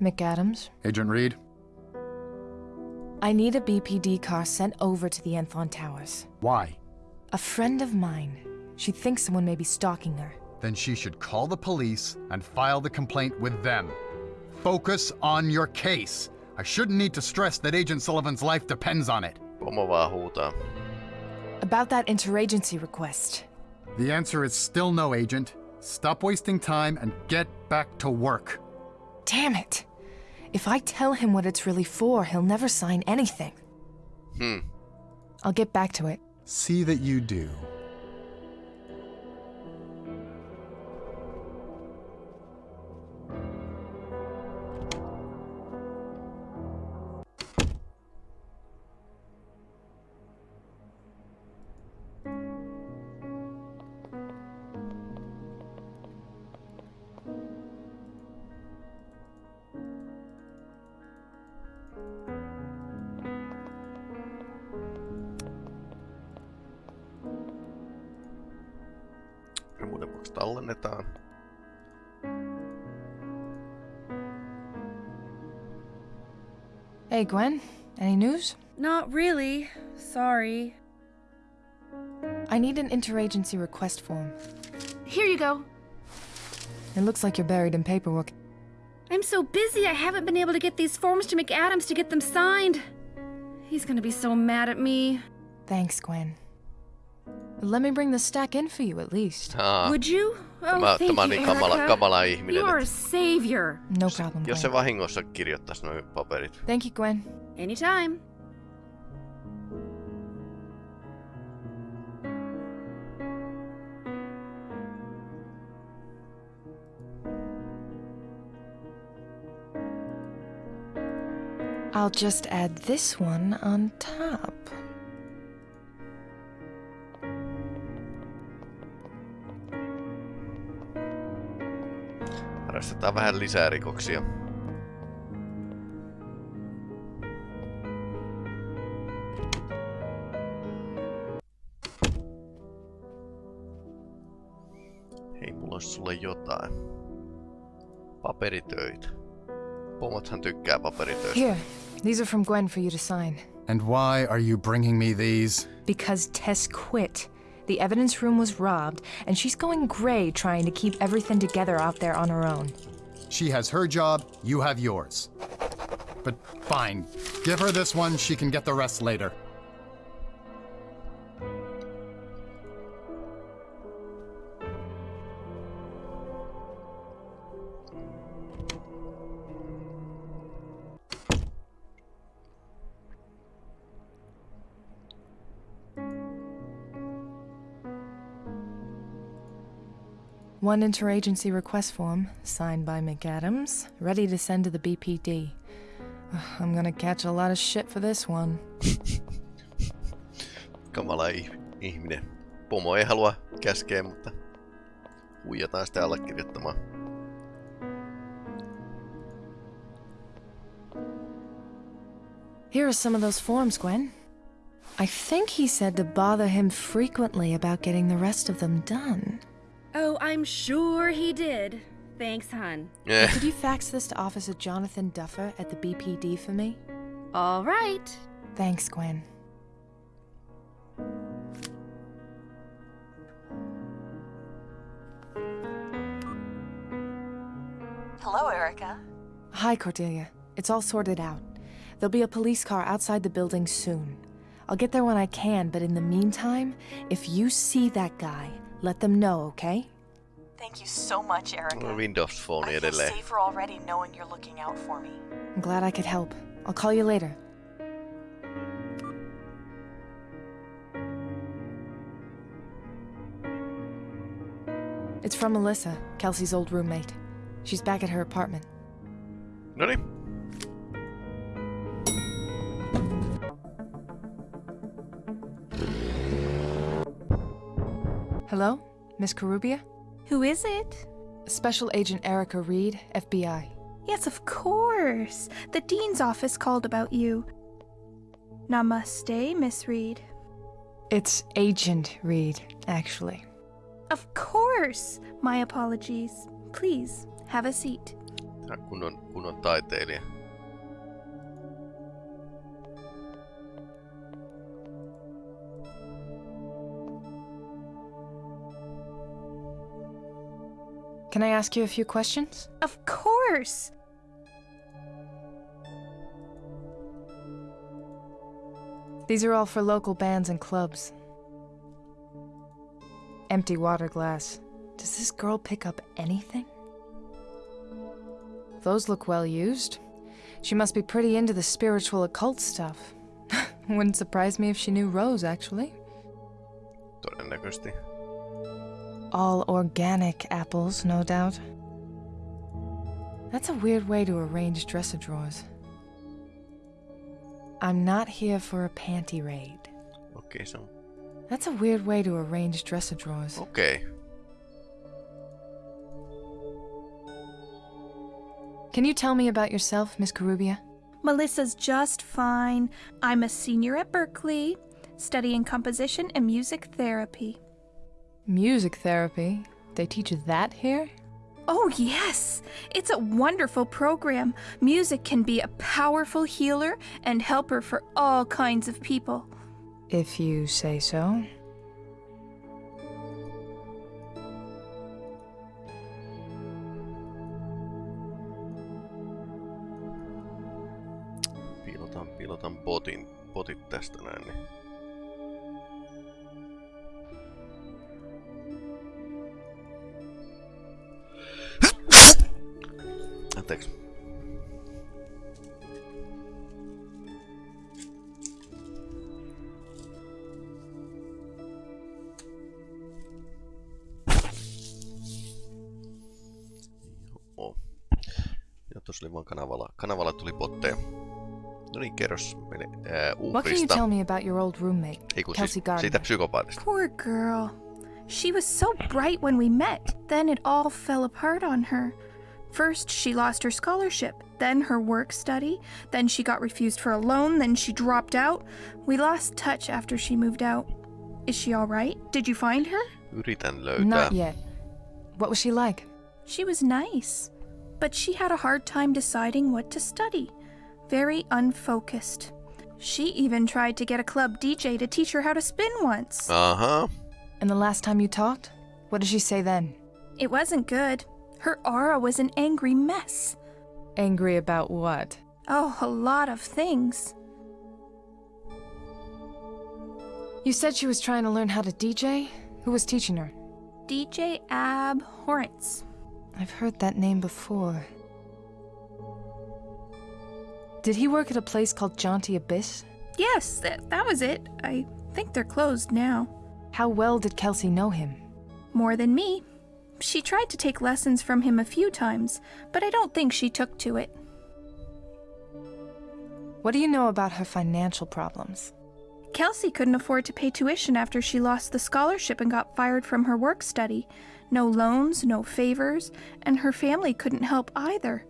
McAdams. Agent Reed? I need a BPD car sent over to the Enthon Towers. Why? A friend of mine. She thinks someone may be stalking her. Then she should call the police and file the complaint with them. Focus on your case. I shouldn't need to stress that Agent Sullivan's life depends on it. Pomo vaan huutaa. About that interagency request. The answer is still no, Agent. Stop wasting time and get back to work. Damn it! If I tell him what it's really for, he'll never sign anything. Hmm. I'll get back to it. See that you do. Hey, Gwen. Any news? Not really. Sorry. I need an interagency request form. Here you go. It looks like you're buried in paperwork. I'm so busy I haven't been able to get these forms to McAdams to get them signed. He's gonna be so mad at me. Thanks, Gwen. Let me bring the stack in for you at least. Aa, Would you? Oh, tämä, thank tämä on you, niin kamala, Erica. kamala ihminen. You are a savior. No problem, Jos se Gwen. vahingossa kirjoittaisi noin paperit. Thank you, Gwen. Anytime. I'll just add this one on top. Harrastetaan vähän lisää rikoksia. Hei, mulla olisi sulle jotain. Paperitöitä. Pomothan tykkää paperitöistä. Here, these are from Gwen for you to sign. And why are you bringing me these? Because Tess quit. The evidence room was robbed, and she's going gray trying to keep everything together out there on her own. She has her job, you have yours. But fine, give her this one, she can get the rest later. One interagency request form, signed by McAdams, ready to send to the BPD. I'm gonna catch a lot of shit for this one. Kamala ih- ihminen. Pomo ei halua käskeä, mutta huijataan sitä allekirjoittamaan. Here are some of those forms, Gwen. I think he said to bother him frequently about getting the rest of them done. Oh, I'm sure he did. Thanks, hon. Eh, Could you fax this to Officer Jonathan Duffer at the BPD for me? All right. Thanks, Gwen. Hello, Erica. Hi, Cordelia. It's all sorted out. There'll be a police car outside the building soon. I'll get there when I can, but in the meantime, if you see that guy, let them know, okay? Thank you so much, Erica. Windows Phone I feel edelleen. safer already knowing you're looking out for me. I'm glad I could help. I'll call you later. It's from Melissa, Kelsey's old roommate. She's back at her apartment. Noniin. Hello? Miss Karubia? Who is it? Special Agent Erica Reed, FBI. Yes, of course. The Dean's office called about you. Namaste, Miss Reed. It's Agent Reed, actually. Of course. My apologies. Please, have a seat. Hän on kunnon, kunnon taiteilija. Can I ask you a few questions? Of course. These are all for local bands and clubs. Empty water glass. Does this girl pick up anything? Those look well used. She must be pretty into the spiritual occult stuff. Wouldn't surprise me if she knew Rose, actually. Todennäköisesti. All organic apples, no doubt. That's a weird way to arrange dresser drawers. I'm not here for a panty raid. Okay, so... That's a weird way to arrange dresser drawers. Okay. Can you tell me about yourself, Miss Carubia? Melissa's just fine. I'm a senior at Berkeley, studying composition and music therapy. Music therapy? They teach that here? Oh, yes! It's a wonderful program. Music can be a powerful healer and helper for all kinds of people. If you say so. Piilotan, piilotan botin, botit tästä näin. Niin. Anteeksi. Joo. Ja tuossa oli vaan kanavalla. Kanavalla tuli. No niin, kerros meille What can you tell me about your old roommate, Ei kun Kelsey siis, Gardner? siitä psykopaatista. Poor girl. She was so bright when we met, then it all fell apart on her. First, she lost her scholarship, then her work study, then she got refused for a loan, then she dropped out. We lost touch after she moved out. Is she all right? Did you find her? Yritän löytää. Not yet. What was she like? She was nice, but she had a hard time deciding what to study. Very unfocused. She even tried to get a club DJ to teach her how to spin once. Aha. And the last time you talked? What did she say then? It wasn't good. Her aura was an angry mess. Angry about what? Oh, a lot of things. You said she was trying to learn how to DJ? Who was teaching her? DJ Abhorrence. I've heard that name before. Did he work at a place called Jaunty Abyss? Yes, that, that was it. I think they're closed now. How well did Kelsey know him? More than me. She tried to take lessons from him a few times, but I don't think she took to it. What do you know about her financial problems? Kelsey couldn't afford to pay tuition after she lost the scholarship and got fired from her work study. No loans, no favors, and her family couldn't help either.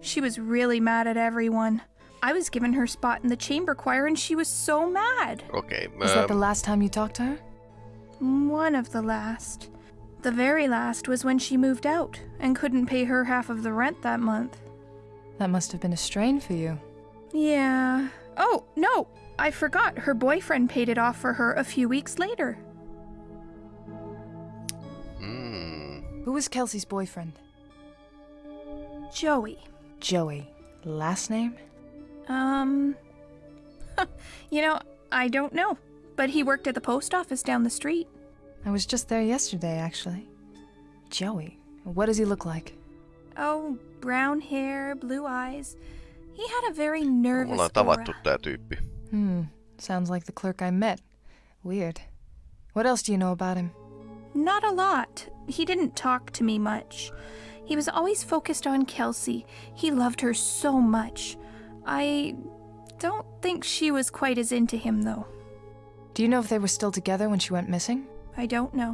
She was really mad at everyone. I was given her spot in the chamber choir and she was so mad. Okei. Is that the ähm, last time you talked to her? One of the last. The very last was when she moved out and couldn't pay her half of the rent that month. That must have been a strain for you. Yeah. Oh, no! I forgot her boyfriend paid it off for her a few weeks later. mm, Who was Kelsey's boyfriend? Joey. Joey. Last name? Um. you know, I don't know. But he worked at the post office down the street. I was just there yesterday, actually. Joey. What does he look like? Oh, brown hair, blue eyes. He had a very me nervous ollaan tavattu tää tyyppi. Hmm. Sounds like the clerk I met. Weird. What else do you know about him? Not a lot. He didn't talk to me much. He was always focused on Kelsey. He loved her so much. I don't think she was quite as into him, though. Do you know if they were still together when she went missing? I don't know.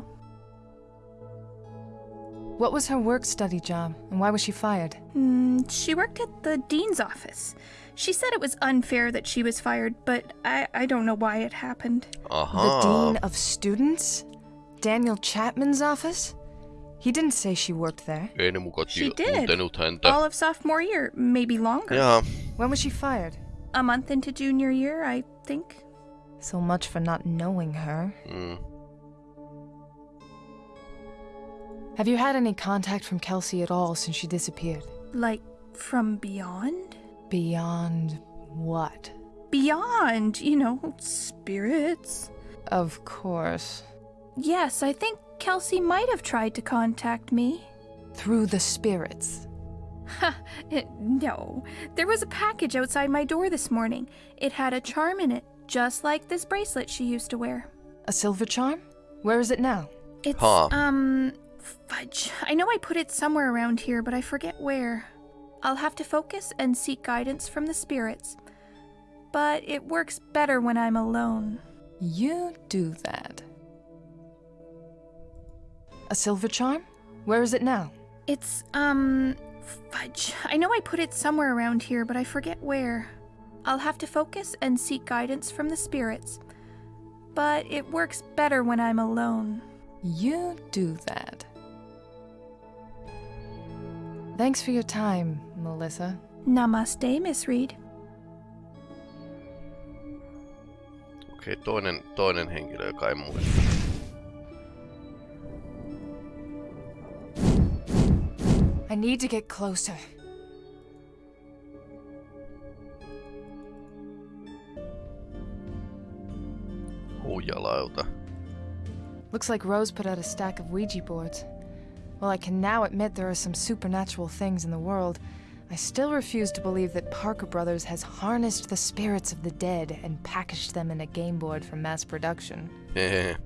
What was her work study job, and why was she fired? Hmm, she worked at the dean's office. She said it was unfair that she was fired, but I, I don't know why it happened. Aha. The dean of students? Daniel Chapman's office? He didn't say she worked there. Ei ne muka She did. All of sophomore year, maybe longer. Jaa, When was she fired? A month into junior year, I think. So much for not knowing her. mm. Have you had any contact from Kelsey at all since she disappeared? Like from beyond? Beyond what? Beyond, you know, spirits. Of course. Yes, I think Kelsey might have tried to contact me. Through the spirits. Ha! It, no. There was a package outside my door this morning. It had a charm in it, just like this bracelet she used to wear. A silver charm? Where is it now? It's, Huh. um, fudge. I know I put it somewhere around here, but I forget where. I'll have to focus and seek guidance from the spirits. But it works better when I'm alone. You do that. A silver charm? Where is it now? It's, um, fudge. I know I put it somewhere around here, but I forget where. I'll have to focus and seek guidance from the spirits. But it works better when I'm alone. You do that. Thanks for your time, Melissa. Namaste, Miss Reed. Okei, toinen, toinen henkilö, joka ei muista. I need to get closer. Huijalauta. Looks like Rose put out a stack of Ouija boards. While I can now admit there are some supernatural things in the world, I still refuse to believe that Parker Brothers has harnessed the spirits of the dead and packaged them in a game board for mass production.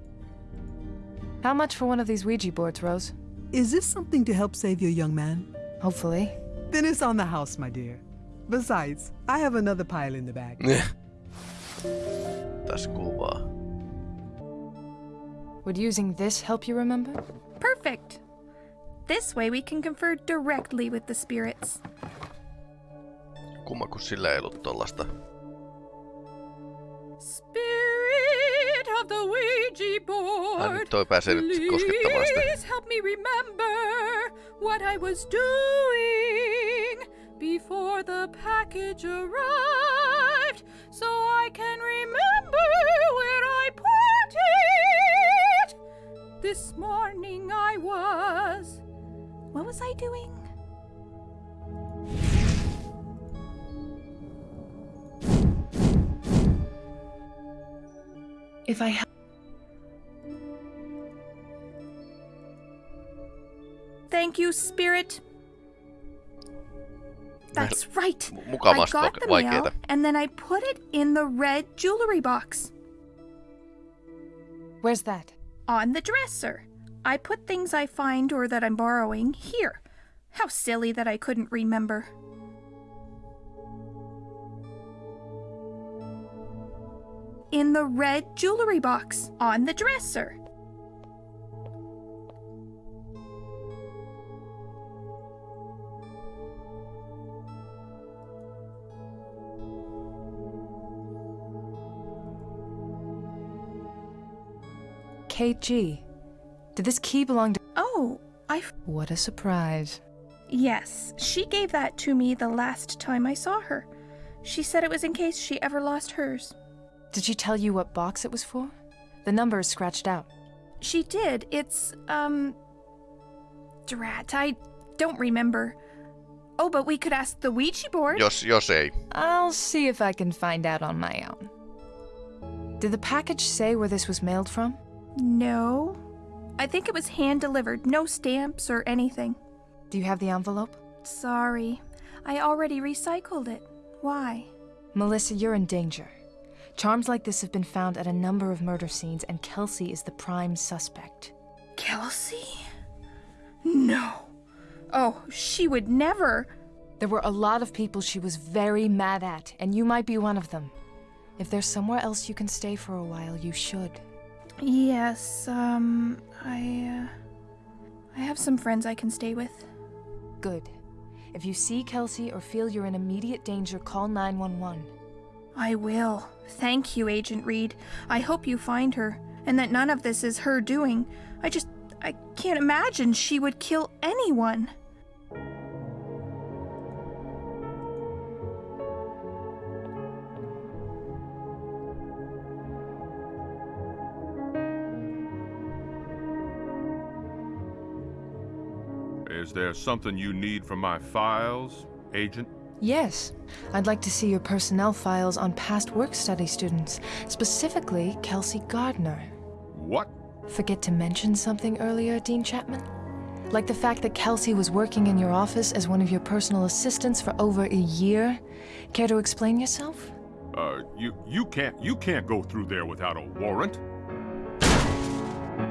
How much for one of these Ouija boards, Rose? Is this something to help save your young man? Hopefully. Then it's on the house, my dear. Besides, I have another pile in the bag. Tässä kuvaa. Would using this help you remember? Perfect! This way we can confer directly with the spirits. Kumma kun sillä ei ollut tollasta. Spirit of the Ouija board. Ai nyt toi pääsee nyt koskettamaan sitä. Please help me remember what I was doing before the package arrived, so I can remember where I put it. This morning I was. What was I doing? If I Thank you, Spirit. That's right. I got vaike- the mail, and then I put it in the red jewelry box Where's that? on the dresser. I put things I find or that I'm borrowing here. How silly that I couldn't remember. In the red jewelry box on the dresser. Kate G. Did this key belong to. Oh, I. F- What a surprise. yes, she gave that to me the last time I saw her. She said it was in case she ever lost hers. Did she tell you what box it was for? The number is scratched out. She did. It's, um. Drat, I don't remember. Oh, but we could ask the Ouija board. Jos, jos ei. I'll see if I can find out on my own. Did the package say where this was mailed from? No. I think it was hand delivered, no stamps or anything. Do you have the envelope? Sorry. I already recycled it. Why? Melissa, you're in danger. Charms like this have been found at a number of murder scenes, and Kelsey is the prime suspect. Kelsey? No. Oh, she would never. There were a lot of people she was very mad at, and you might be one of them. If there's somewhere else you can stay for a while, you should. Yes, um, I, uh. I have some friends I can stay with. Good. If you see Kelsey or feel you're in immediate danger, call 911. I will. Thank you, Agent Reed. I hope you find her, and that none of this is her doing. I just. I can't imagine she would kill anyone. Is there something you need from my files, Agent? Yes, I'd like to see your personnel files on past work study students, specifically Kelsey Gardner. What? Forget to mention something earlier, Dean Chapman? Like the fact that Kelsey was working in your office as one of your personal assistants for over a year? Care to explain yourself? Uh, you you can't you can't go through there without a warrant.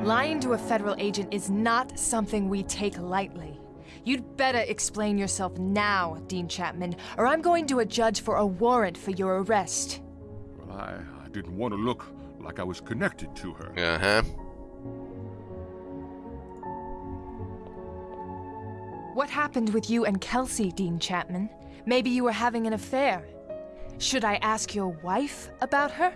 Lying to a federal agent is not something we take lightly. You'd better explain yourself now, Dean Chapman, or I'm going to a judge for a warrant for your arrest. Well, I, I didn't want to look like I was connected to her. Uh-huh. What happened with you and Kelsey, Dean Chapman? Maybe you were having an affair. Should I ask your wife about her?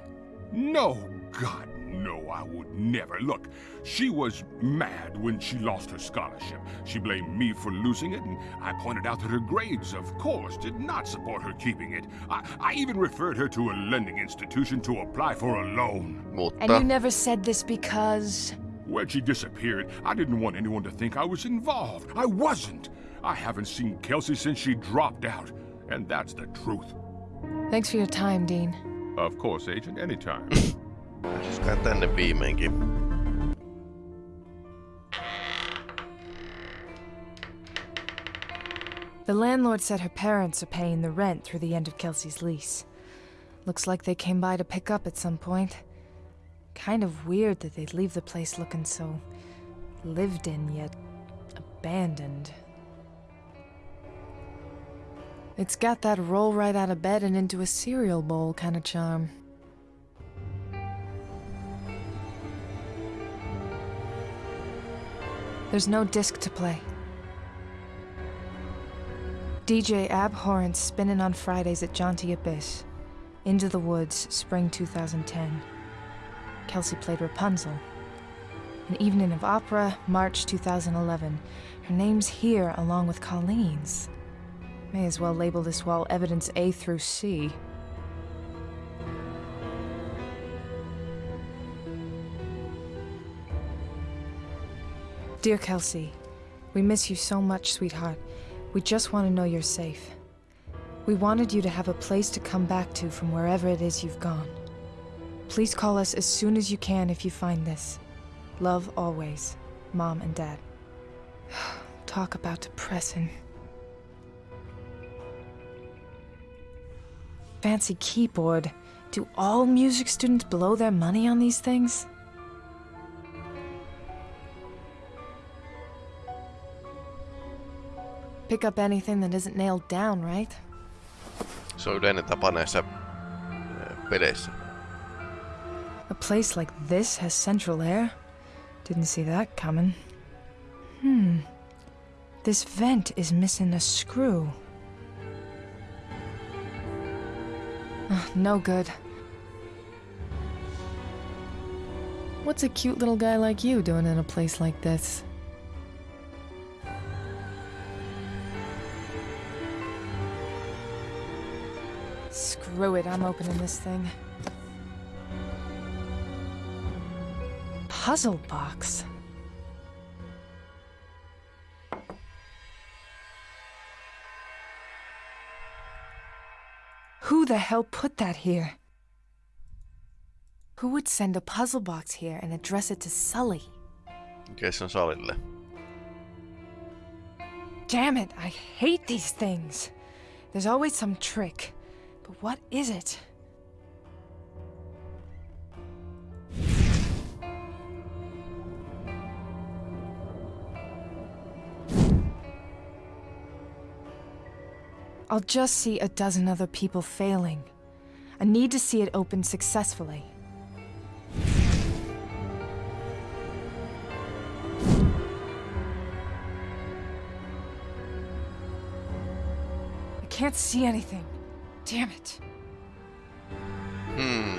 No, God, no, I would never. Look, she was mad when she lost her scholarship. She blamed me for losing it, and I pointed out that her grades, of course, did not support her keeping it. I, I even referred her to a lending institution to apply for a loan. And you never said this because. When she disappeared, I didn't want anyone to think I was involved. I wasn't. I haven't seen Kelsey since she dropped out, and that's the truth. Thanks for your time, Dean. Of course, Agent, anytime. pääsisköhän tänne viimeinkin. The landlord said her parents are paying the rent through the end of Kelsey's lease. Looks like they came by to pick up at some point. Kind of weird that they'd leave the place looking so lived in yet abandoned. It's got that roll right out of bed and into a cereal bowl kind of charm. There's no disc to play. DJ Abhorrent spinning on Fridays at Jaunty Abyss. Into the Woods, spring 2010. Kelsey played Rapunzel. An Evening of Opera, March 2011. Her name's here along with Colleen's. May as well label this wall evidence A through C. Dear Kelsey, we miss you so much, sweetheart. We just want to know you're safe. We wanted you to have a place to come back to from wherever it is you've gone. Please call us as soon as you can if you find this. Love always, Mom and Dad. Talk about depressing. Fancy keyboard. Do all music students blow their money on these things? Pick up anything that isn't nailed down, right? Se on yleinen tapa näissä peleissä. A place like this has central air? Didn't see that coming. Hmm. This vent is missing a screw. Ah, no good. What's a cute little guy like you doing in a place like this? Screw it, I'm opening this thing. Puzzle box. Who the hell put that here? Who would send a puzzle box here and address it to Sully? Se on salille? Damn it, I hate these things. There's always some trick. But what is it? I'll just see a dozen other people failing. I need to see it open successfully. I can't see anything. Damn it. Hmm.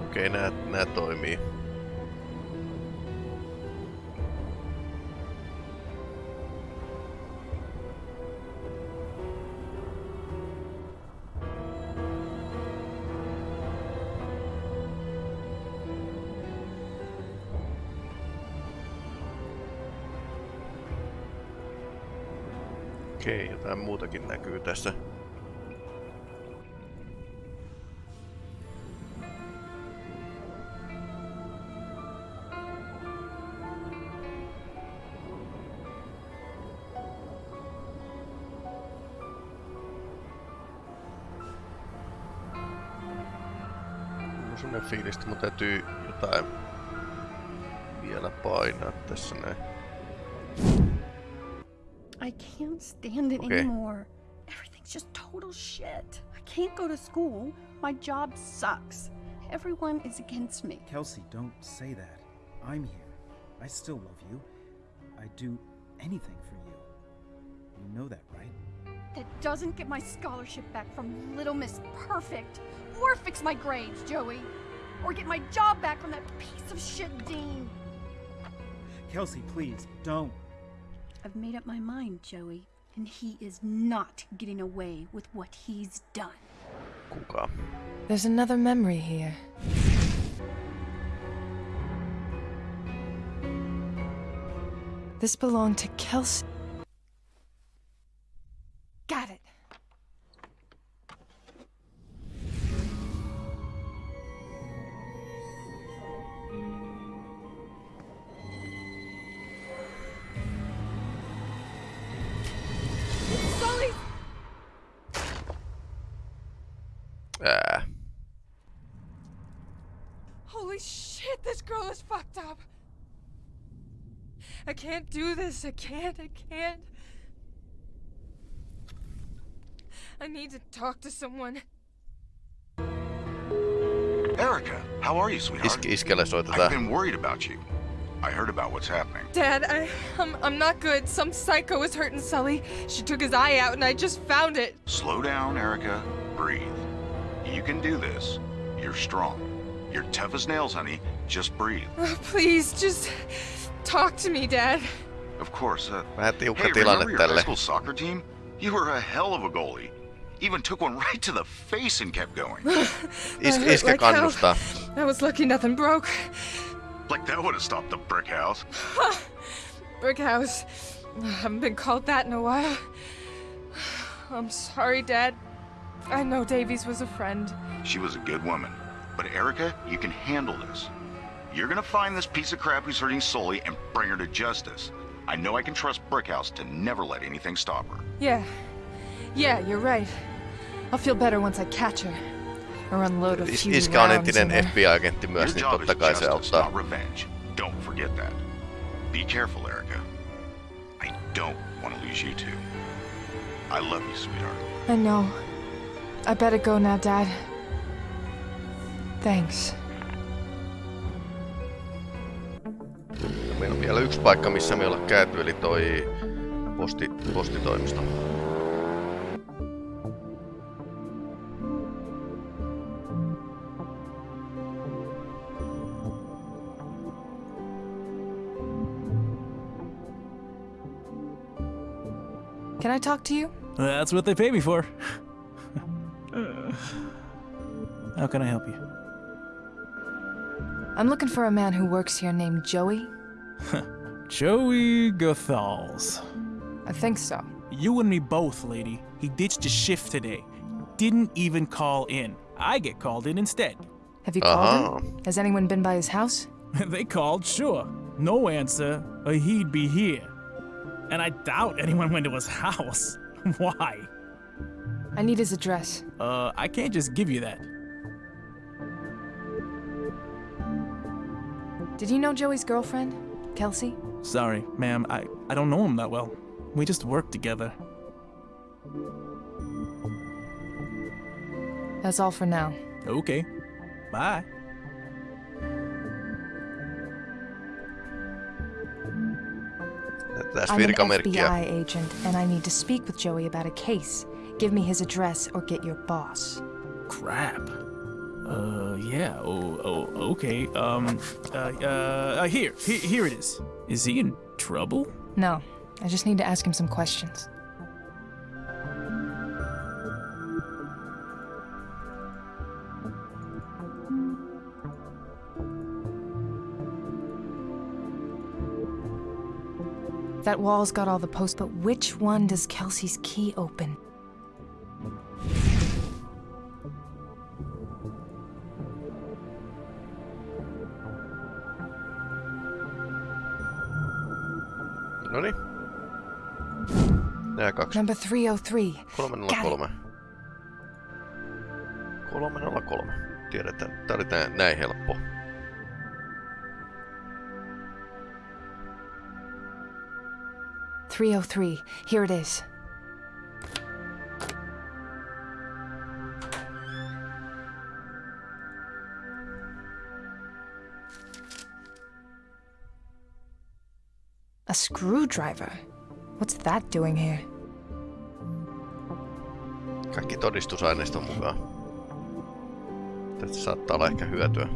Okei, okay, nää, nää toimii. Jotain muutakin näkyy tässä. Semmonen mun täytyy jotain vielä painaa tässä näin. I can't stand it Okay. anymore. Everything's just total shit. I can't go to school. My job sucks. Everyone is against me. Kelsey, don't say that. I'm here. I still love you. I'd do anything for you. You know that, right? That doesn't get my scholarship back from Little Miss Perfect. Or fix my grades, Joey. Or get my job back from that piece of shit Dean. Kelsey, please, don't. I've made up my mind, Joey. And he is not getting away with what he's done. Kuka? There's another memory here. This belonged to Kelsey. This. I can't. I can't. I need to talk to someone. Erica, how are you, sweetheart? Iske, I've been worried about you. I heard about what's happening. Dad, I, I'm, I'm not good. Some psycho is hurting Sully. She took his eye out, and I just found it. Slow down, Erica. Breathe. You can do this. You're strong. You're tough as nails, honey. Just breathe. Oh, please, just talk to me, Dad. Of course. Uh, Vähän tiukka hey, remember your high school soccer team? You were a hell of a goalie. Even took one right to the face and kept going. Is, I iske like hell. kannustaa. I was lucky nothing broke. like that would have stopped the brick house. Brick house. I haven't been called that in a while. I'm sorry, Dad. I know Davies was a friend. She was a good woman. But Erica, you can handle this. You're gonna find this piece of crap who's hurting Sully and bring her to justice. I know I can trust Brickhouse to never let anything stop her. Yeah. Yeah, you're right. I'll feel better once I catch her. Or unload a Is, few iske on rounds entinen in her. FBI-agentti Your myös, niin job is totta kai se justice, auttaa. not revenge. Don't forget that. Be careful, Erica. I don't want to lose you too. I love you, sweetheart. I know. I better go now, Dad. Thanks. Meillä on vielä yksi paikka, missä me ei olla käyty, eli toi posti, postitoimisto. Can I talk to you? That's what they pay me for. How can I help you? I'm looking for a man who works here named Joey. Joey Gothals. I think so. You and me both, lady. He ditched his shift today. Didn't even call in. I get called in instead. Have you called Uh-huh. him? Has anyone been by his house? they called, sure. No answer, or he'd be here. And I doubt anyone went to his house. Why? I need his address. Uh, I can't just give you that. Did you know Joey's girlfriend? Kelsey? Sorry, ma'am, I, I don't know him that well. We just work together. That's all for now. Okay. Bye. Tässä I'm an virkamerkkiä. FBI agent, and I need to speak with Joey about a case. Give me his address or get your boss. Crap. Uh, yeah. Oh, oh, okay. Um, uh, uh, uh here, here, here it is. Is he in trouble? No, I just need to ask him some questions. That wall's got all the posts, but which one does Kelsey's key open? Kaksi. Number 303. 303. 303. Tiedetään, tää oli tää, näin helppo. Three oh three. Here it is. A screwdriver? What's that doing here? Kaikki todistusaineisto mukaan. Tästä saattaa olla ehkä hyötyä.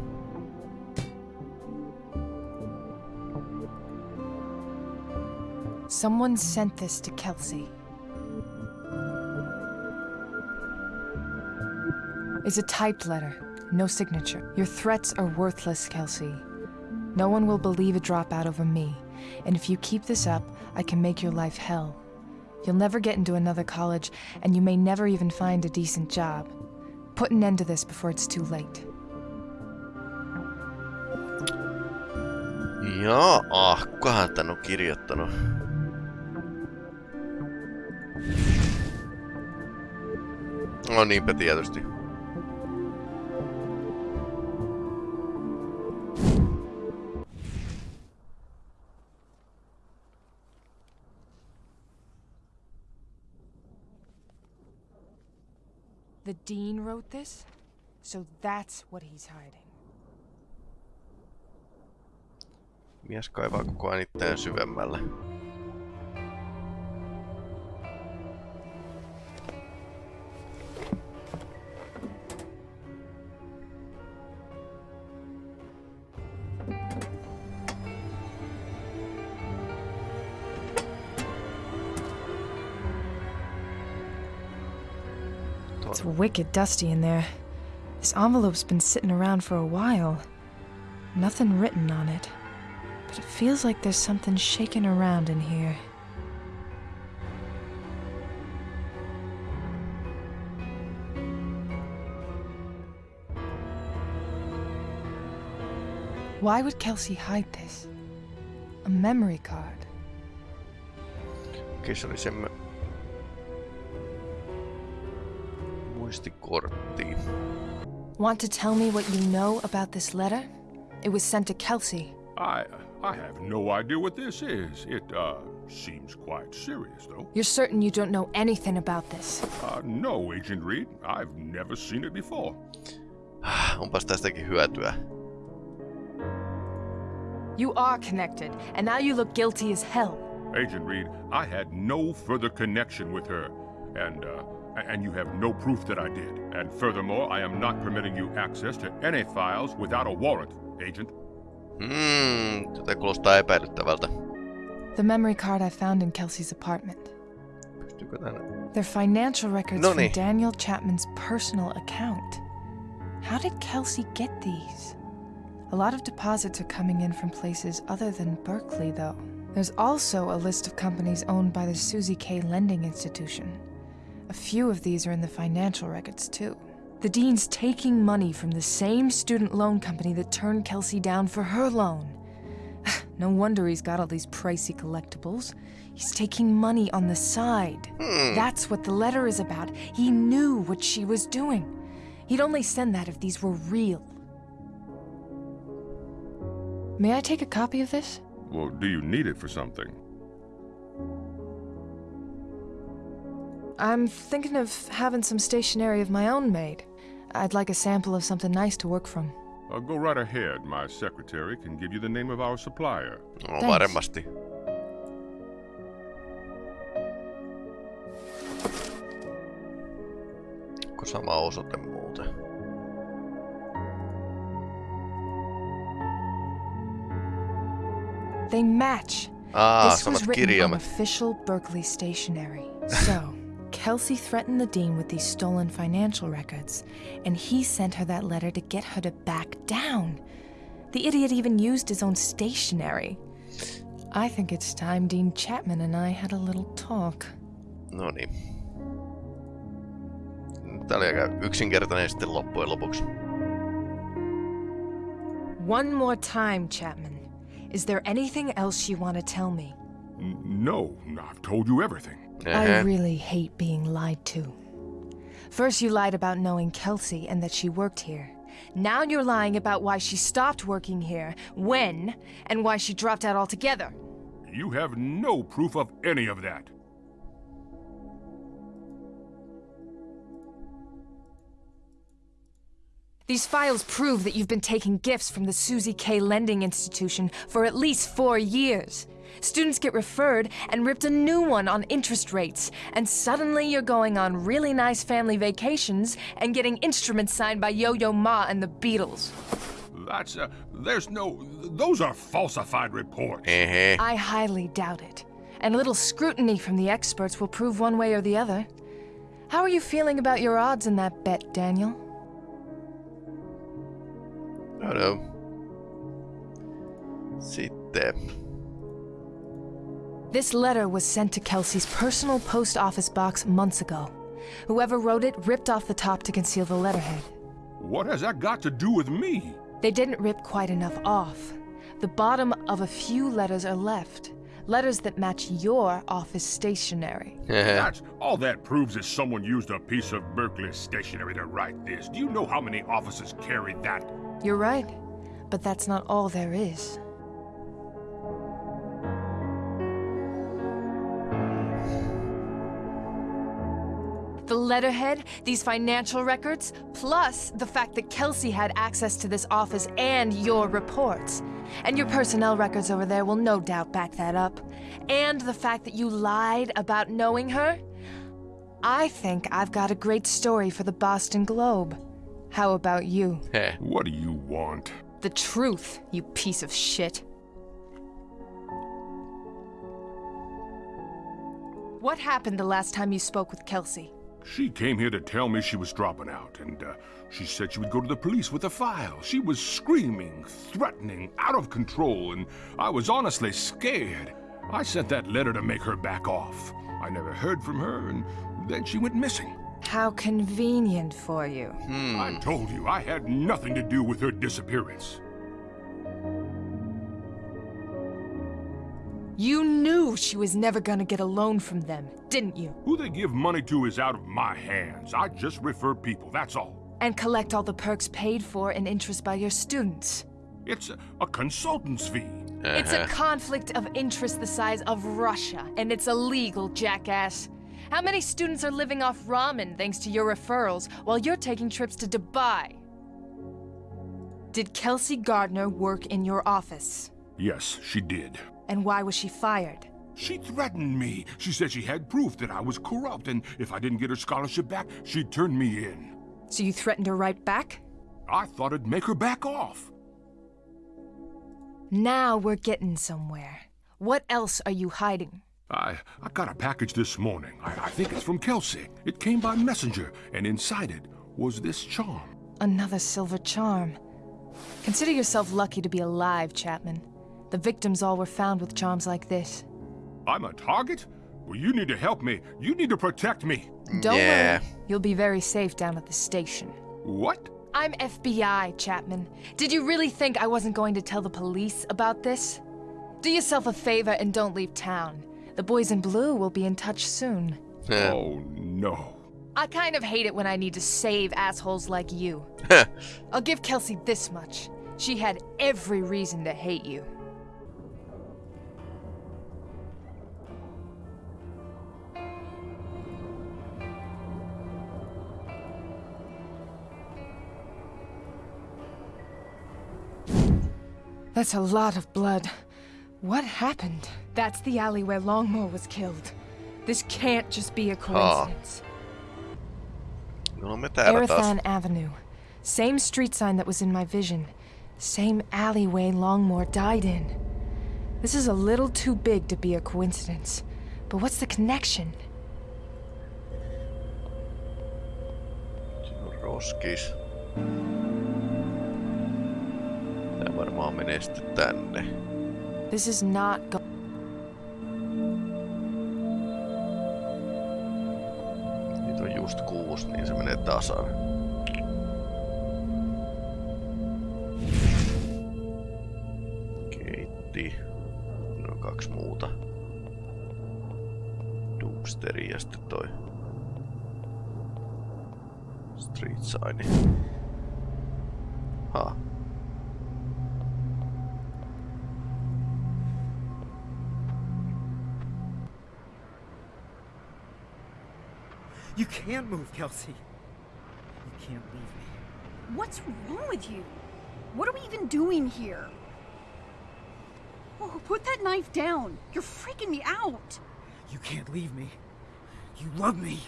Someone sent this to Kelsey. It's a typed letter, no signature. Your threats are worthless, Kelsey. No one will believe a dropout over me, and if you keep this up, I can make your life hell. You'll never get into another college, and you may never even find a decent job. Put an end to this before it's too late. Jaa, ah, kukahan tän on kirjoittanut? No niinpä tietysti. Dean wrote this? So that's what he's hiding. Mies kaivaa koko ajan itseään syvemmälle. Wicked dusty in there. This envelope's been sitting around for a while. Nothing written on it. But it feels like there's something shaking around in here. Why would Kelsey hide this? A memory card. Okei, se oli semmö... Muistikortti. Want to tell me what you know about this letter? It was sent to Kelsey. I I have no idea what this is. It uh seems quite serious though. You're certain you don't know anything about this? Uh no, Agent Reed. I've never seen it before. Onpas tästäkin hyötyä. You are connected, and now you look guilty as hell. Agent Reed, I had no further connection with her, and uh, and you have no proof that I did. And furthermore, I am not permitting you access to any files without a warrant, Agent. Hmm, tätä kuulostaa epäilyttävältä. The memory card I found in Kelsey's apartment. Pystyykö tänne? They're financial records Noniin. from Daniel Chapman's personal account. How did Kelsey get these? A lot of deposits are coming in from places other than Berkeley, though. There's also a list of companies owned by the Susie K. Lending Institution. A few of these are in the financial records, too. The dean's taking money from the same student loan company that turned Kelsey down for her loan. no wonder he's got all these pricey collectibles. He's taking money on the side. Hmm. That's what the letter is about. He knew what she was doing. He'd only send that if these were real. May I take a copy of this? Well, do you need it for something? I'm thinking of having some stationery of my own made. I'd like a sample of something nice to work from. Uh, go right ahead. My secretary can give you the name of our supplier. No, sama osoite muuten? They match. Ah, this was written on official Berkeley stationery. So, Kelsey threatened the dean with these stolen financial records, and he sent her that letter to get her to back down. The idiot even used his own stationery. I think it's time Dean Chapman and I had a little talk. No niin. Tää oli aika yksinkertainen sitten loppujen lopuksi. One more time, Chapman. Is there anything else you want to tell me? N- no, I've told you everything. I uh-huh. really hate being lied to. First, you lied about knowing Kelsey and that she worked here. Now you're lying about why she stopped working here, when, and why she dropped out altogether. You have no proof of any of that. These files prove that you've been taking gifts from the Susie K. Lending Institution for at least four years. Students get referred and ripped a new one on interest rates, and suddenly you're going on really nice family vacations and getting instruments signed by Yo Yo Ma and the Beatles. That's, uh, there's no, those are falsified reports. Uh -huh. I highly doubt it. And a little scrutiny from the experts will prove one way or the other. How are you feeling about your odds in that bet, Daniel? I don't know. no. Sitten. This letter was sent to Kelsey's personal post office box months ago. Whoever wrote it ripped off the top to conceal the letterhead. What has that got to do with me? They didn't rip quite enough off. The bottom of a few letters are left. Letters that match your office stationery. That's all that proves is someone used a piece of Berkeley stationery to write this. Do you know how many offices carry that? You're right, but that's not all there is. The letterhead, these financial records, plus the fact that Kelsey had access to this office and your reports. And your personnel records over there will no doubt back that up. And the fact that you lied about knowing her. I think I've got a great story for the Boston Globe. How about you? What do you want? The truth, you piece of shit. What happened the last time you spoke with Kelsey? She came here to tell me she was dropping out, and uh, she said she would go to the police with a file. She was screaming, threatening, out of control, and I was honestly scared. I sent that letter to make her back off. I never heard from her, and then she went missing. How convenient for you. I told you I had nothing to do with her disappearance. You knew she was never gonna get a loan from them, didn't you? Who they give money to is out of my hands. I just refer people, that's all. And collect all the perks paid for in interest by your students. It's a, a consultant's fee. It's a uh-huh. conflict of interest the size of Russia, and it's illegal, jackass. How many students are living off ramen thanks to your referrals while you're taking trips to Dubai? Did Kelsey Gardner work in your office? Yes, she did. And why was she fired? She threatened me. She said she had proof that I was corrupt, and if I didn't get her scholarship back, she'd turn me in. So you threatened her right back? I thought it'd make her back off. Now we're getting somewhere. What else are you hiding? I, I got a package this morning. I, I think it's from Kelsey. It came by messenger, and inside it was this charm. Another silver charm. Consider yourself lucky to be alive, Chapman. The victims all were found with charms like this. I'm a target? Well, you need to help me. You need to protect me. Don't worry. You'll be very safe down at the station. What? I'm FBI, Chapman. Did you really think I wasn't going to tell the police about this? Do yourself a favor and don't leave town. The boys in blue will be in touch soon. oh, no. I kind of hate it when I need to save assholes like you. I'll give Kelsey this much. She had every reason to hate you. That's a lot of blood. What happened? That's the alley where Longmore was killed. This can't just be a coincidence. No me täällä taas. Erathan Avenue. Same street sign that was in my vision. Same alleyway Longmore died in. This is a little too big to be a coincidence. But what's the connection? Siinä on roskis. Varmaan menee sitten tänne. This is not go- Niitä on just kuusi, niin se menee tasan. Keitti. No kaksi muuta. Doomsteri ja sitten toi Street Sign. Can't move, Kelsey. You can't leave me. What's wrong with you? What are we even doing here? Oh, put that knife down. You're freaking me out. You can't leave me. You love me.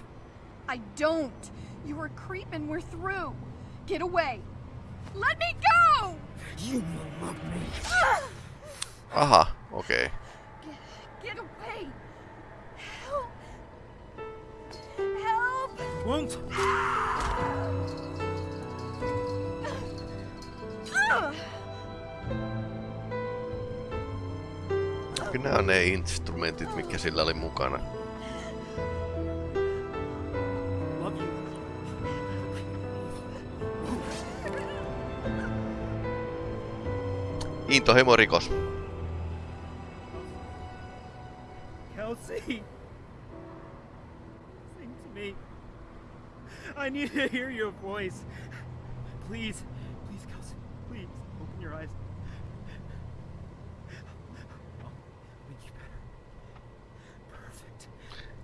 I don't. You are a creep and we're through. Get away. Let me go! You will love me. Aha, okei. Okay. Get away. Help. Won't. Ugh. Kyllä nämä on ne instrumentit, mikä sillä oli mukana. Love you. I need to hear your voice. Please, please, Kelsey, please, open your eyes. Make you better. Perfect.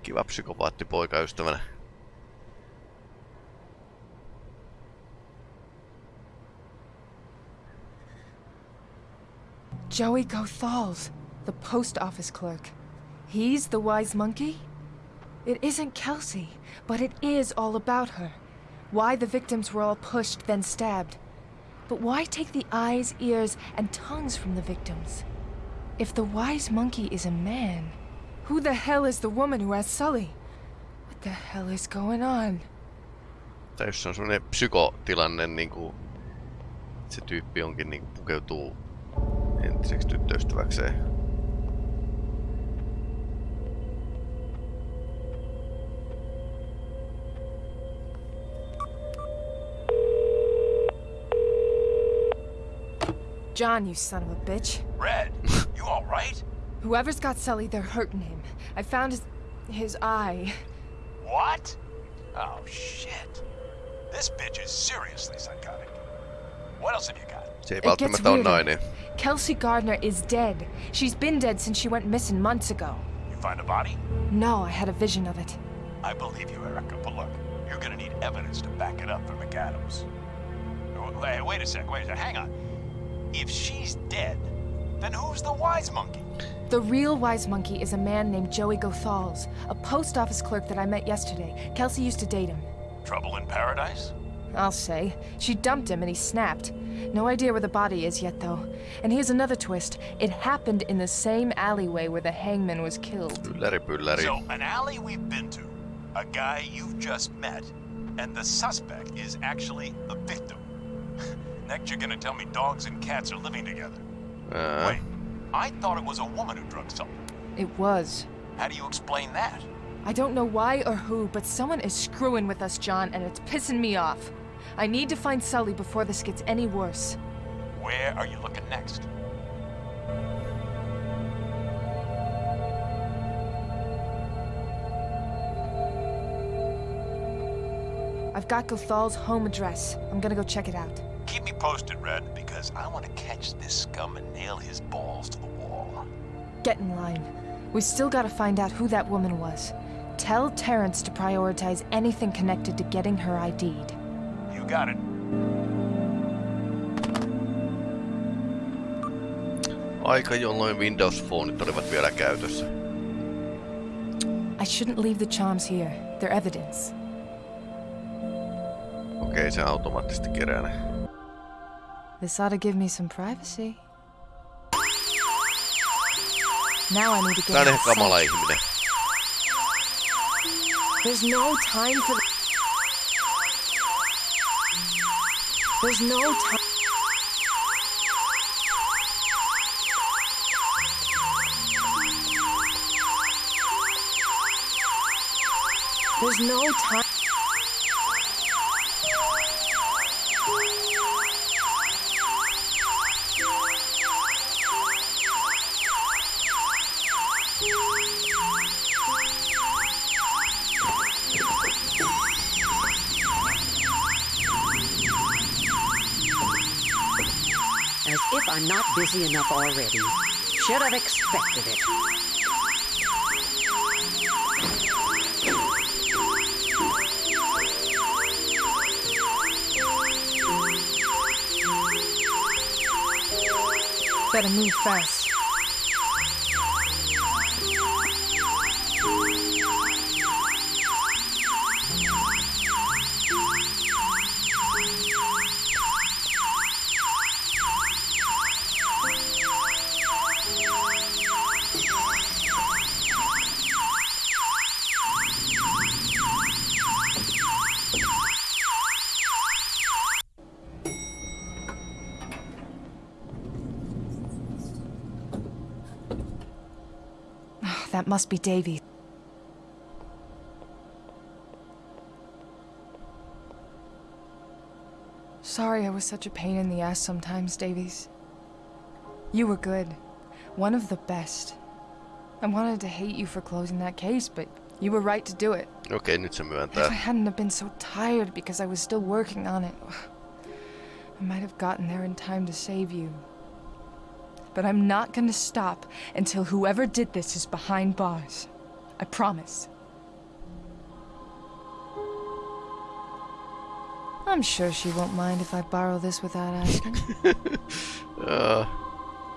Kiva psykopaatti poikaystävänä. Joey Gothals, the post office clerk. He's the wise monkey? It isn't Kelsey, but it is all about her. Why the victims were all pushed, then stabbed. But why take the eyes, ears, and tongues from the victims? If the wise monkey is a man, who the hell is the woman who has Sully? What the hell is going on? Se on semmonen psykotilanne, niinku... Se tyyppi onkin niinku pukeutuu entiseksi tyttöystäväkseen. John, you son of a bitch. Red, you alright? Whoever's got Sully, they're hurting him. I found his... his eye. What? Oh, shit. This bitch is seriously psychotic. What else have you got? Se ei It gets välttämättä weirder. nainen. Kelsey Gardner is dead. She's been dead since she went missing months ago. You find a body? No, I had a vision of it. I believe you, Erica, but look, you're gonna need evidence to back it up for McAdams. Hey, wait a sec, wait a sec, hang on. If she's dead, then who's the wise monkey? The real wise monkey is a man named Joey Gothals, a post office clerk that I met yesterday. Kelsey used to date him. Trouble in paradise? I'll say. She dumped him and he snapped. No idea where the body is yet, though. And here's another twist. It happened in the same alleyway where the hangman was killed. Ylläri pylläri. So, an alley we've been to, a guy you've just met, and the suspect is actually the victim. Next, you're gonna tell me dogs and cats are living together. Ää. Wait, I thought it was a woman who drugged something. It was. How do you explain that? I don't know why or who, but someone is screwing with us, John, and it's pissing me off. I need to find Sully before this gets any worse. Where are you looking next? I've got Gothal's home address. I'm gonna go check it out. Keep me posted, Red, because I want to catch this scum and nail his balls to the wall. Get in line. We still gotta find out who that woman was. Tell Terrence to prioritize anything connected to getting her ID'd. You got it. Aika jolloin Windows Phoneit olivat vielä käytössä. I shouldn't leave the charms here. They're evidence. Okei, se automaattisesti kerää ne. This ought to give me some privacy. Now I need to Tää get on ihan kamala ihminen. There's no time for. There's no time. There's no time. Busy enough already. Should have expected it. Better move fast. Must be Davy. Sorry I was such a pain in the ass sometimes, Davies. You were good. One of the best. I wanted to hate you for closing that case, but you were right to do it. Okei, nyt se If I hadn't have been so tired because I was still working on it, I might have gotten there in time to save you. But I'm not gonna stop until whoever did this is behind bars. I promise. I'm sure she won't mind if I borrow this without asking. Uh,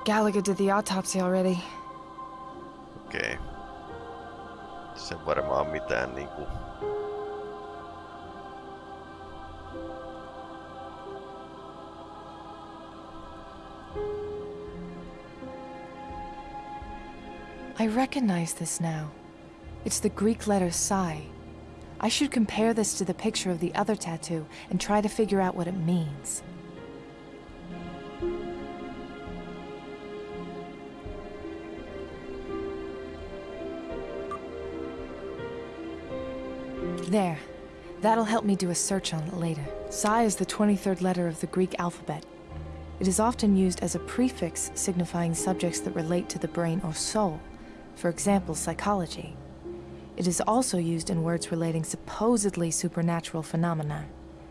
Gallagher did the autopsy already. Okei. Se varmaan mitään niinku... I recognize this now. It's the Greek letter psi. I should compare this to the picture of the other tattoo and try to figure out what it means. There. That'll help me do a search on it later. Psi is the 23rd letter of the Greek alphabet. It is often used as a prefix signifying subjects that relate to the brain or soul, for example, psychology. It is also used in words relating supposedly supernatural phenomena,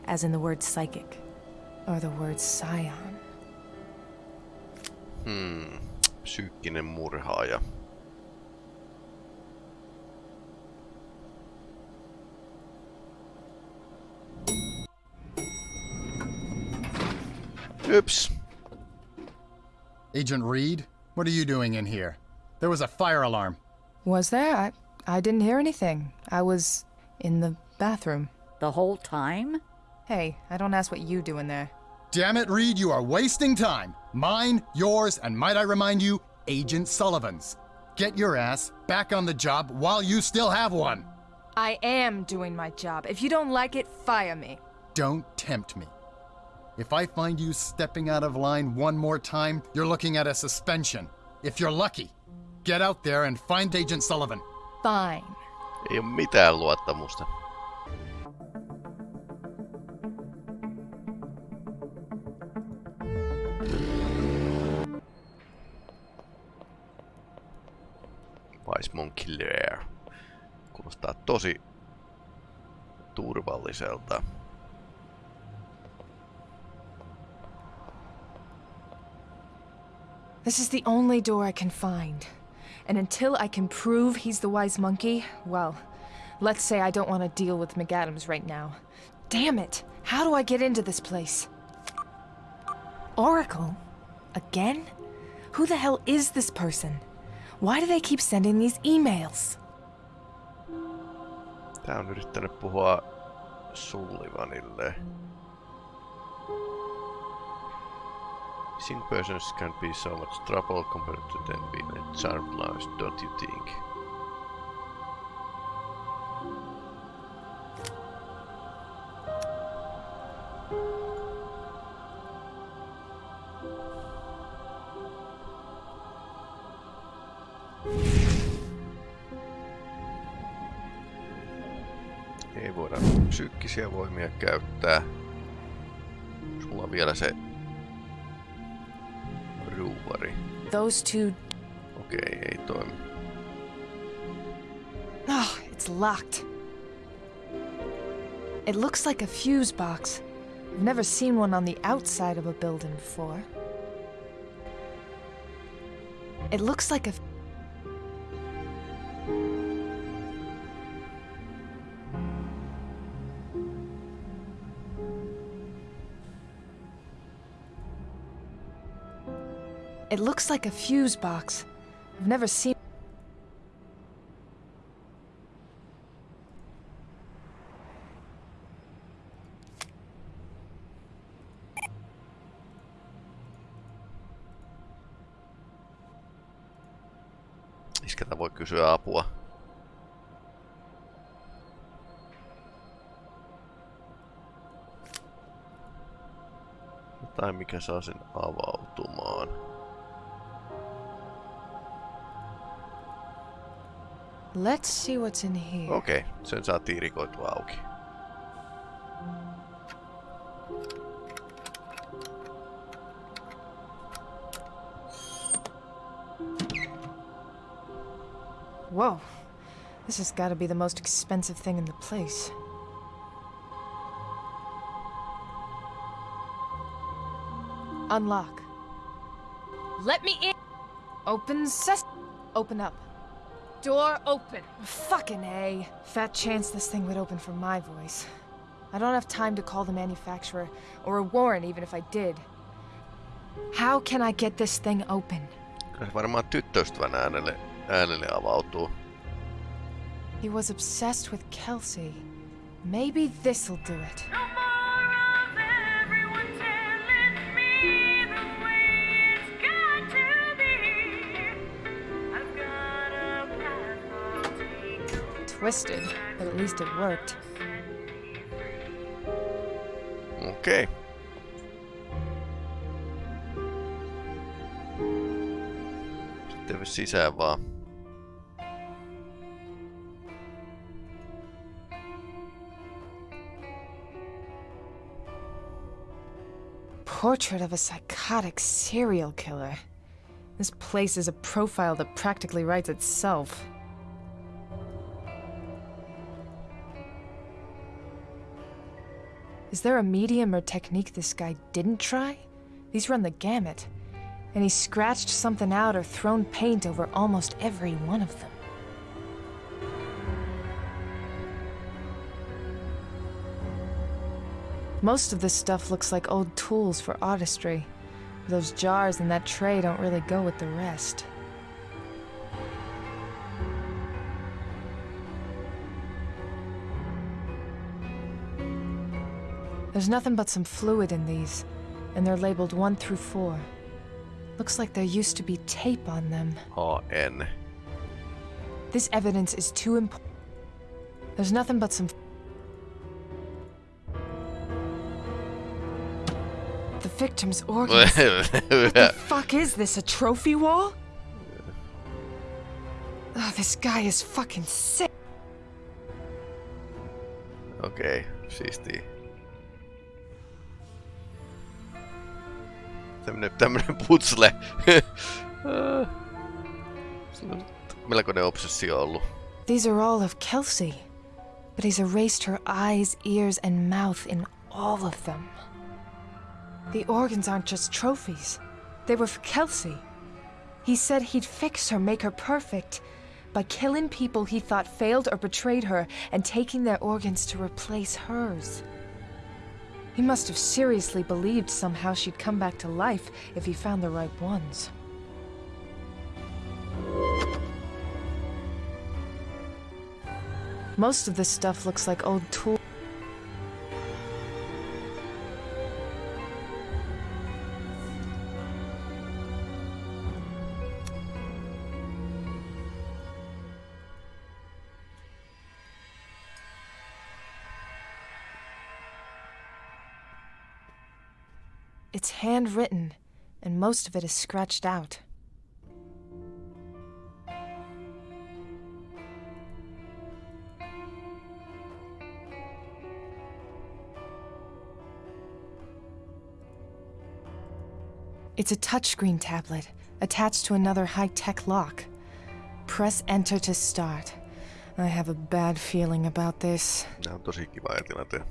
as in the word psychic, or the word psion. Hmm. Psyykkinen murhaaja. Oops. Agent Reed, what are you doing in here? There was a fire alarm. Was there? I, I didn't hear anything. I was in the bathroom. The whole time? Hey, I don't ask what you do in there. Damn it, Reed, you are wasting time. Mine, yours, and might I remind you, Agent Sullivan's. Get your ass back on the job while you still have one. I am doing my job. If you don't like it, fire me. Don't tempt me. If I find you stepping out of line one more time, you're looking at a suspension. If you're lucky, get out there and find Agent Sullivan. Fine. Ei oo mitään luottamusta. Vice Monkey Lair. Kuulostaa tosi turvalliselta. This is the only door I can find. And until I can prove he's the wise monkey, well, let's say I don't want to deal with McAdams right now. Damn it! How do I get into this place? Oracle? Again? Who the hell is this person? Why do they keep sending these emails? Tää on yrittänyt puhua Sullivanille. Missing persons can be so much trouble compared to them being a charmed lives, don't you think? Ei voida psyykkisiä voimia käyttää. Sulla on vielä se ruuvari. Those two. Okei, okay, ei toimi. Oh, it's locked. It looks like a fuse box. I've never seen one on the outside of a building before. It looks like a. It looks like a fuse box. I've never seen. Iskeltä voi kysyä apua. Jotain mikä saa sen avautumaan. Let's see what's in here. Okei, okay, sen saa tiirikoitua auki. Whoa. This has got to be the most expensive thing in the place. Unlock. Let me in! Open ses- Open up. Door open. Fucking A. Fat chance this thing would open for my voice. I don't have time to call the manufacturer, or a warrant even if I did. How can I get this thing open? Kyllä varmaan tyttöystävän äänelle, äänelle avautuu. He was obsessed with Kelsey. Maybe this'll do it. Twisted, but at least it worked. Okay. Sitten sisään vaan. Portrait of a psychotic serial killer. This place is a profile that practically writes itself. Is there a medium or technique this guy didn't try? These run the gamut. And he's scratched something out or thrown paint over almost every one of them. Most of this stuff looks like old tools for artistry. Those jars and that tray don't really go with the rest. There's nothing but some fluid in these, and they're labeled 1 through 4. Looks like there used to be tape on them. AN. This evidence is too important. There's nothing but some. The victim's organs. what the fuck is this? A trophy wall? Oh, this guy is fucking sick. Okay, siistiä. These are all of Kelsey. But he's erased her eyes, ears, and mouth in all of them. The organs aren't just trophies. They were for Kelsey. He said he'd fix her, make her perfect, by killing people he thought failed or betrayed her and taking their organs to replace hers. He must have seriously believed somehow she'd come back to life if he found the right ones. Most of this stuff looks like old tools. Handwritten, and most of it is scratched out. It's a touchscreen tablet attached to another high-tech lock. Press enter to start. I have a bad feeling about this. Nää on tosi kiva tilanteen.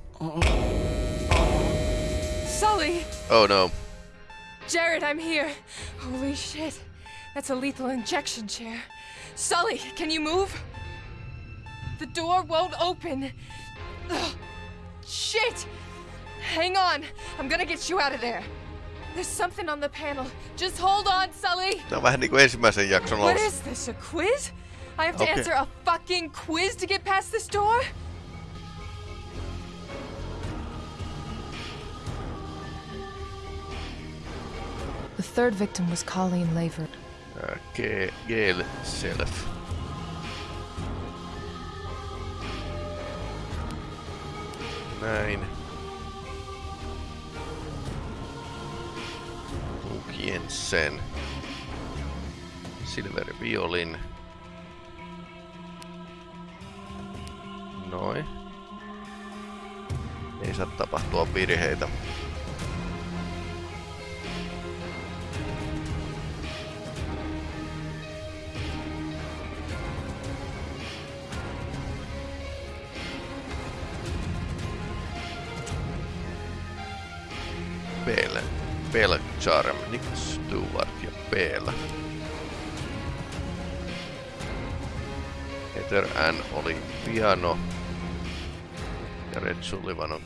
Sully! Oh no. Jared, I'm here. Holy shit. That's a lethal injection chair. Sully, can you move? The door won't open. Ugh. Shit! Hang on. I'm gonna get you out of there. There's something on the panel. Just hold on, Sully. Tää on vähän niinku ensimmäisen jakson What is this, a quiz? I have to Okay. answer a fucking quiz to get past this door? Third victim was Colleen Laver. Ge- Gale Self. Näin. Luke Jensen. Silver Violin. Noin. Ei saa tapahtua virheitä. Charm, Nick Stewart ja Bell. Heather Ann oli piano ja Red Sullivan on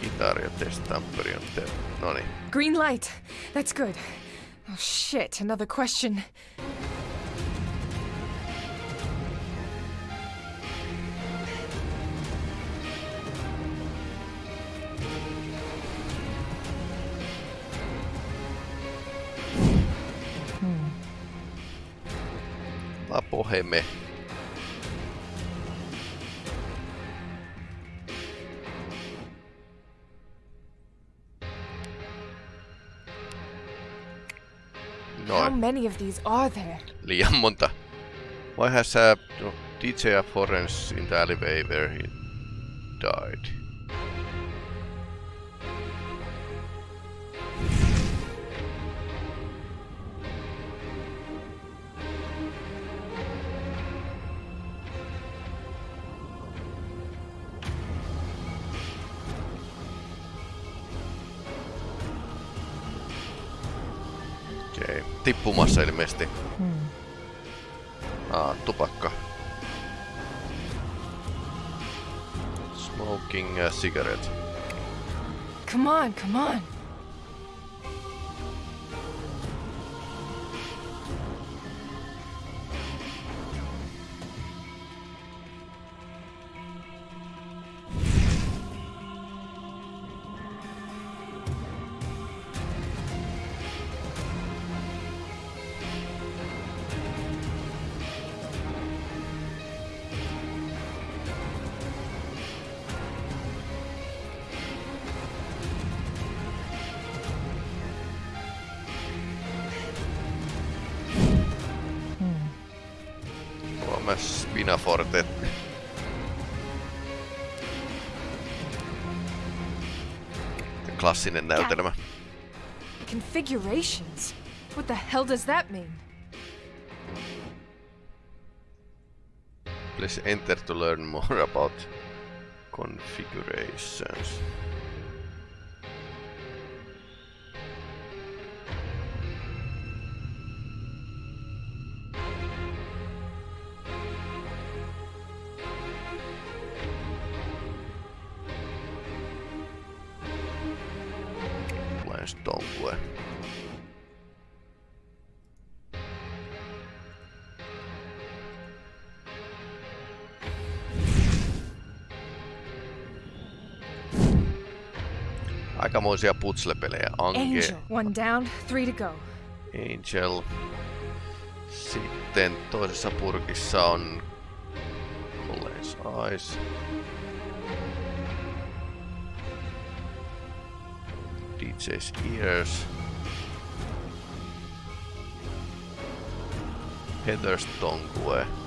kitari ja Tess on te... Noniin. Green light. That's good. Oh shit, another question. How many of these are there? Liian monta. Why has uh, no, DJ Forens in the alleyway where he died? Tippumassa ilmeisesti. Hmm. Ah, tupakka. Smoking a cigarette. Come on, come on. Spinaforte. Klassinen näytelmä. Configurations? What the hell does that mean? Please enter to learn more about configurations. Aikamoisia putslepelejä. Ange, Angel. One down, three to go. Angel. Sitten toisessa purkissa on Collins Eyes. DJ's ears. Heather's Tongue.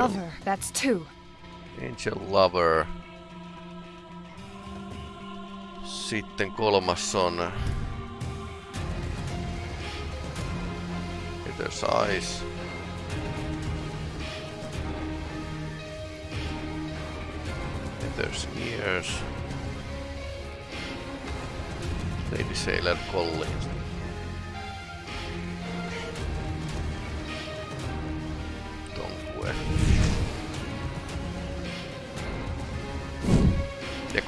Lover, that's two. Angel Lover. Sitten kolmas on Heather's Eyes. Heather's Ears. Lady Sailor Collins.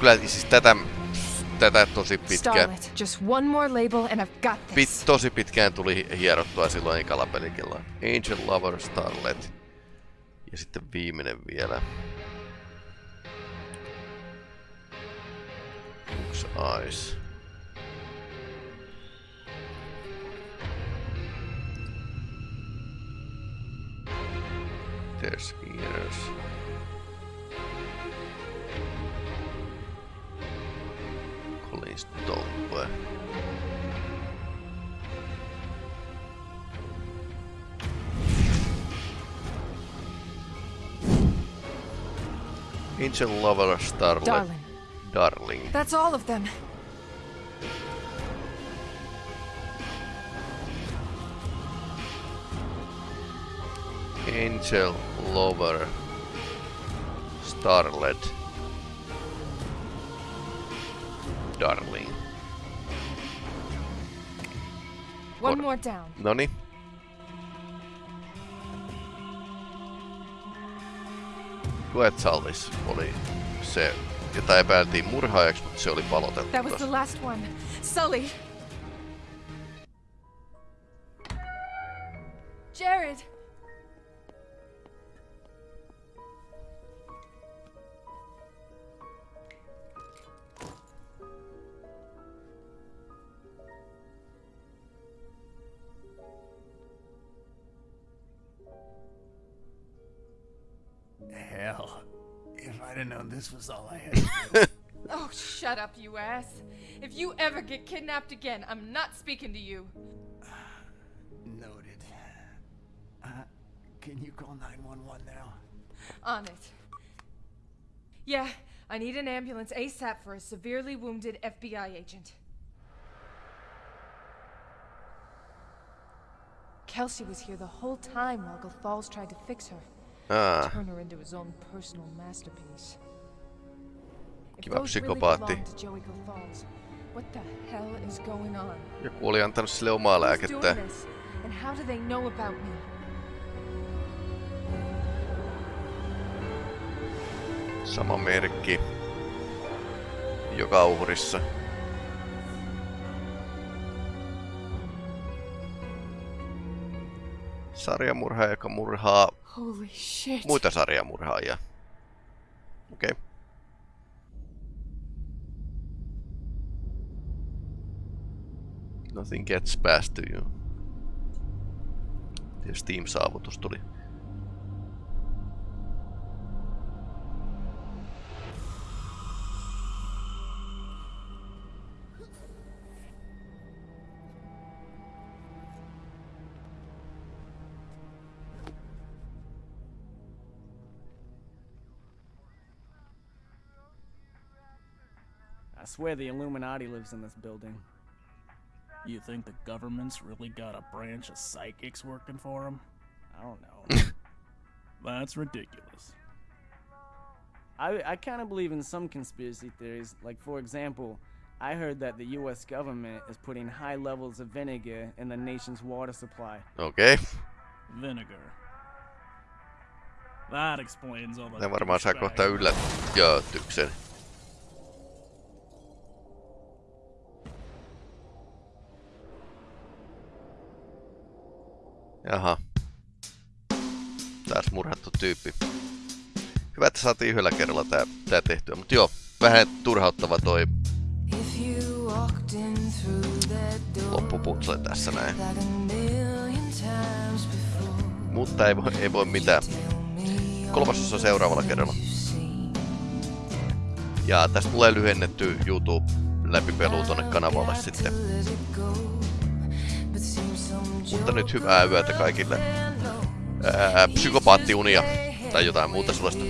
Kyllä siis tätä, tätä tosi pitkään, pit, tosi pitkään tuli hierottua silloin ekalla pelikellä. Angel Lover Starlet. Ja sitten viimeinen vielä. Onks Eyes? There's Angel Lover Starlet. Darling. Darling. That's all of them. Angel Lover Starlet Darling. One more down. Noni. Quetzallis oli se, jota epäiltiin murhaajaksi, mutta se oli palotettu. That was the last one. Sully. This was all I had. Oh, shut up, you ass. If you ever get kidnapped again, I'm not speaking to you. Noted. Uh, can you call 911 now? On it. Yeah, I need an ambulance ASAP for a severely wounded FBI agent. Kelsey was here the whole time while Gothals tried to fix her. Ah. Turn her into his own personal masterpiece. Going on? Joku oli antanut sille omaa Who's lääkettä. doing this? And how do they know about me? Sama merkki. Joka uhrissa. Sarjamurhaaja, joka murhaa Holy shit. muita sarjamurhaajia. Okei. Okay. Nothing gets past to you. Ja Steam-saavutus tuli. I swear the Illuminati lives in this building. You think the government's really got a branch of psychics working for them? I don't know. That's ridiculous. I, I kind of believe in some conspiracy theories. Like, for example, I heard that the US government is putting high levels of vinegar in the nation's water supply. Okay. Vinegar. That explains all the Ne varmaan saa douchebag kohta yllätyksen. Jaha. Taas murhattu tyyppi. Hyvä että saatiin yhdellä kerralla tää, tää tehtyä. Mut joo, vähän turhauttava toi loppuputsle tässä näin. Mutta ei voi, ei voi mitään. Kolmasosa seuraavalla kerralla. Ja tästä tulee lyhennetty YouTube läpipelu tonne kanavalle sitten. Mutta nyt hyvää yötä kaikille. Ää, psykopaattiunia tai jotain muuta sellaista.